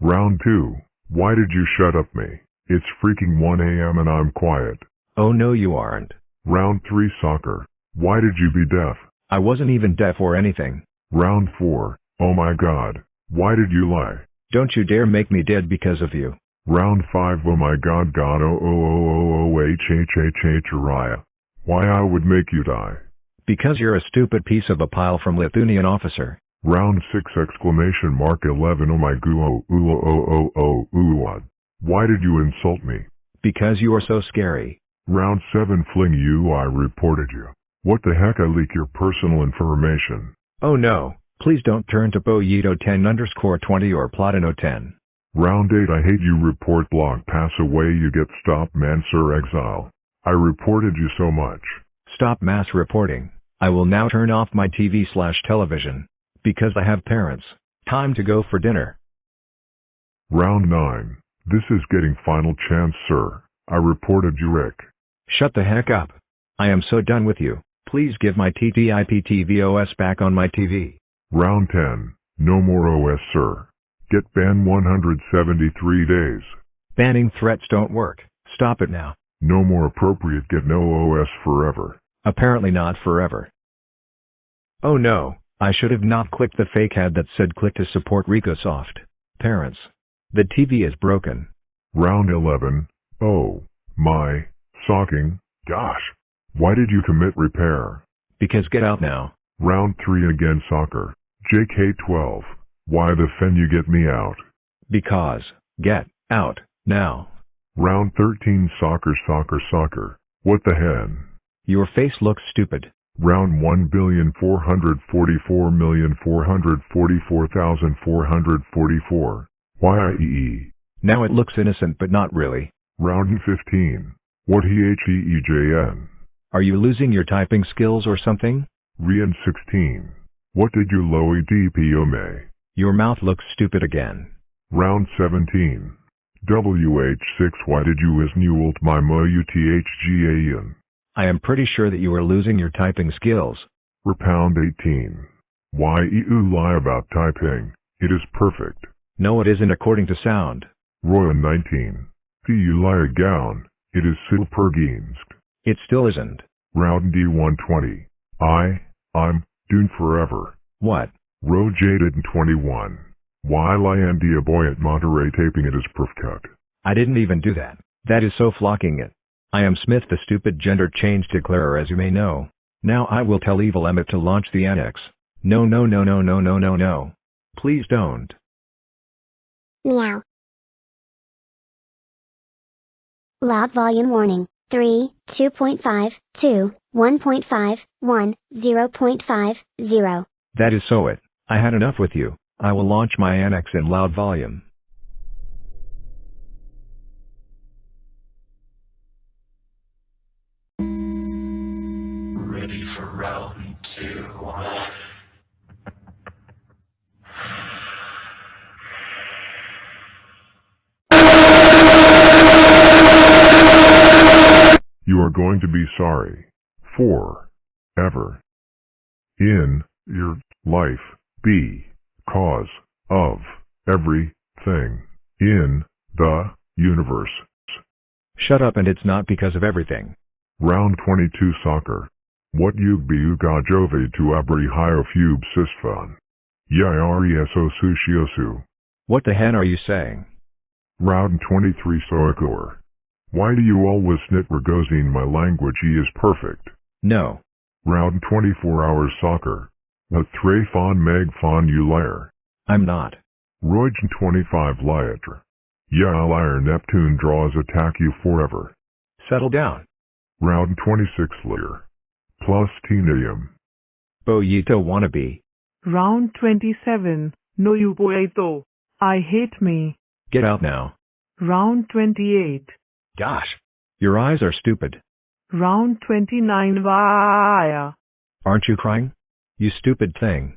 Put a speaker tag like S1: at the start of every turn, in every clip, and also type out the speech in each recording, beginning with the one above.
S1: Round 2. Why did you shut up me? It's freaking 1 a.m. and I'm quiet.
S2: Oh no you aren't.
S1: Round 3 Soccer. Why did you be deaf?
S2: I wasn't even deaf or anything.
S1: Round 4. Oh my god. Why did you lie?
S2: Don't you dare make me dead because of you.
S1: Round 5 Oh my god god oh oh oh oh oh, oh h h h h Uriah. Why I would make you die.
S2: Because you're a stupid piece of a pile from Lithuanian officer.
S1: Round 6 exclamation mark 11 Oh my goo oh ooh oh, oh oh oh ooh what? Why did you insult me?
S2: Because you are so scary.
S1: Round 7 fling you I reported you. What the heck I leak your personal information.
S2: Oh no, please don't turn to Boyito 10 underscore 20 or Platino 10.
S1: Round 8 I hate you report block pass away you get stop man sir exile. I reported you so much.
S2: Stop mass reporting. I will now turn off my TV slash television. Because I have parents. Time to go for dinner.
S1: Round 9. This is getting final chance sir. I reported you Rick.
S2: Shut the heck up. I am so done with you. Please give my TTIP TVOS back on my TV.
S1: Round 10. No more OS sir. Get banned 173 days.
S2: Banning threats don't work. Stop it now.
S1: No more appropriate get no OS forever.
S2: Apparently not forever. Oh no, I should have not clicked the fake ad that said click to support RicoSoft. Parents. The TV is broken.
S1: Round 11. Oh, my, socking, gosh. Why did you commit repair?
S2: Because get out now.
S1: Round 3 again soccer. JK12. Why the fen you get me out?
S2: Because, get, out, now.
S1: Round 13 soccer soccer soccer. What the hen?
S2: Your face looks stupid.
S1: Round 1,444,444,444. YIEE.
S2: Now it looks innocent but not really.
S1: Round 15. What HEEJN?
S2: Are you losing your typing skills or something?
S1: Rian 16. What did you lowy DPO may?
S2: Your mouth looks stupid again.
S1: Round 17. WH6 Why did you is new old my mo UTHGAN?
S2: I am pretty sure that you are losing your typing skills.
S1: Repound 18. Why you lie about typing? It is perfect.
S2: No it isn't according to sound.
S1: Roya 19. The you lie a gown. It is Silperginsk.
S2: It still isn't.
S1: Round D120. I, I'm, doomed forever.
S2: What?
S1: Row Jaded 21. Why Lyandia boy at Monterey taping it is perfect.
S2: I didn't even do that. That is so flocking it. I am Smith the stupid gender change declarer as you may know. Now I will tell Evil Emmett to launch the annex. No no no no no no no no. Please don't.
S3: Meow. Loud volume warning. 3, 2.5, 2, 1.5, 1, 0.5, 0.
S2: That is so it. I had enough with you. I will launch my annex in loud volume.
S4: For round two.
S1: You are going to be sorry. For. Ever. In. Your. Life. Be. Cause. Of. Everything. In. The. Universe.
S2: Shut up and it's not because of everything.
S1: Round 22 Soccer. What you be you ga jove to abri hio fube sisfan. Yireso sushiosu.
S2: What the hen are you saying?
S1: Round 23 Soakor. Why do you always snit Rogozine my language he is perfect.
S2: No.
S1: Round 24 hours soccer. The Thray Fon Meg Fon you liar.
S2: I'm not.
S1: Roygen 25 Liatre. Yeah liar Neptune draws attack you forever.
S2: Settle down.
S1: Round 26 Lear. Plus Tenium.
S2: Oh, Boyito wannabe.
S5: Round 27. No you boeto. I hate me.
S2: Get out now.
S5: Round 28.
S2: Gosh. Your eyes are stupid.
S5: Round 29. Vaya.
S2: Aren't you crying? You stupid thing.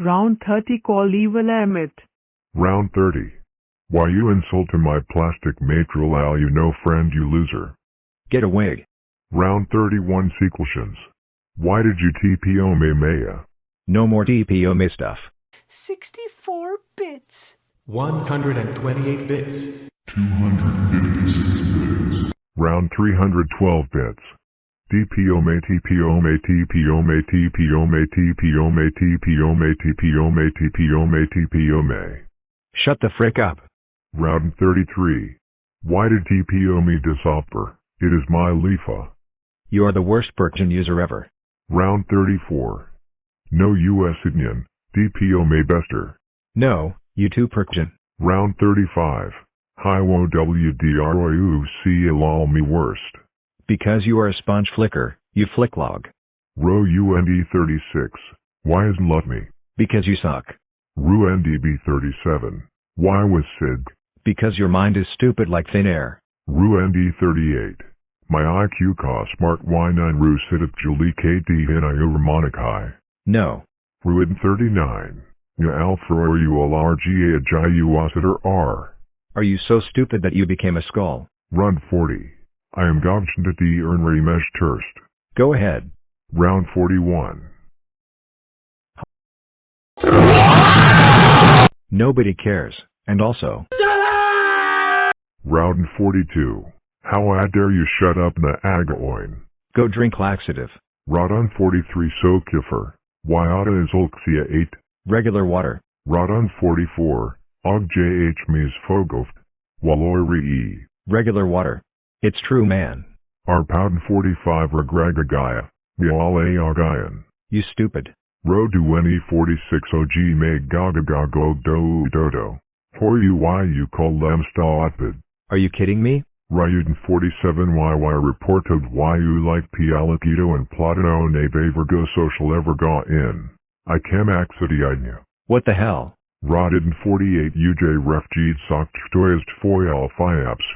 S5: Round 30. Call evil Emmett.
S1: Round 30. Why you insult to my plastic matral al you no friend you loser.
S2: Get away.
S1: Round 31 Sequeltions. Why did you TPO me Maya?
S2: No more DPO me stuff.
S6: 64 bits.
S7: 128 bits. 256 bits.
S1: Round 312 bits. DPO may TPO may TPO may TPO may TPO may TPO may TPO may TPO may TPO may.
S2: Shut the frick up.
S1: Round 33. Why did TPO me disoffer? It is my Lifa.
S2: You are the worst Persian user ever.
S1: Round 34. No US Indian. DPO may bester.
S2: No, you too Persian.
S1: Round 35. Hi wo WDROUC lol me worst.
S2: Because you are a sponge flicker, you flick log.
S1: Row UND 36. Why isn't let me?
S2: Because you suck.
S1: Ru NDB 37. Why was Sid?
S2: Because your mind is stupid like thin air.
S1: Ru ND 38. My IQ cost smart Y9 Ru Sidip Julie KD Hinayu Ramonic High.
S2: No.
S1: Ruin 39. Ya Alpha or you LRGA Ajayu Wasiter R.
S2: Are you so stupid that you became a skull?
S1: Run 40. I am Gobchin D Ernry Mesh Turst.
S2: Go ahead.
S1: Round 41.
S2: Nobody cares. And also,
S1: Round 42. How I dare you shut up na agaoin.
S2: go drink laxative.
S1: Rodon 43 so kiffer. Wyata is Olxia 8.
S2: Regular water.
S1: Rodon 44. Og JH Mies Fogoft. Waloy E.
S2: Regular water. It's true man.
S1: Arpouden 45 Regragagaya. Viale Agayan.
S2: You stupid.
S1: Rodueni 46 OG Meg Gagagago Do Dodo. For you why you call Lemsta Otpid.
S2: Are you kidding me?
S1: Ryuden 47 YY reported why you like Pialakito and Platino ne Bavergo social ever ga in. I cam accidiidnya.
S2: What the hell?
S1: Rodden 48 UJ refged sokt toist foyal fiaps.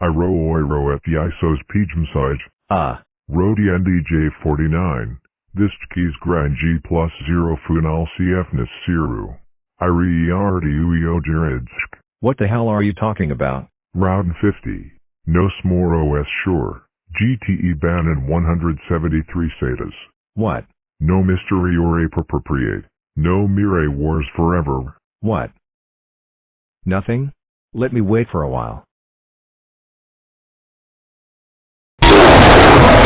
S1: I ro oi ro at the isos pijmsij.
S2: Ah,
S1: Rodi NDJ 49. This keys grand G plus 0 funal CFness siru. I re uio jeridsk.
S2: what the hell are you talking about?
S1: Round 50. No smore OS sure. GTE ban in 173 SATAs.
S2: What?
S1: No mystery or appropriate. No Mire wars forever.
S2: What? Nothing? Let me wait for a while.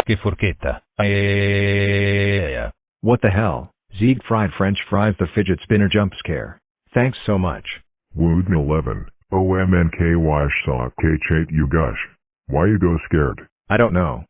S8: Che forchetta. Eh,
S2: What the hell? Zieg fried french fries the fidget spinner jump scare. Thanks so much.
S1: Wood 11. OMNKY saw K chate you gush. Why you go scared?
S2: I don't know.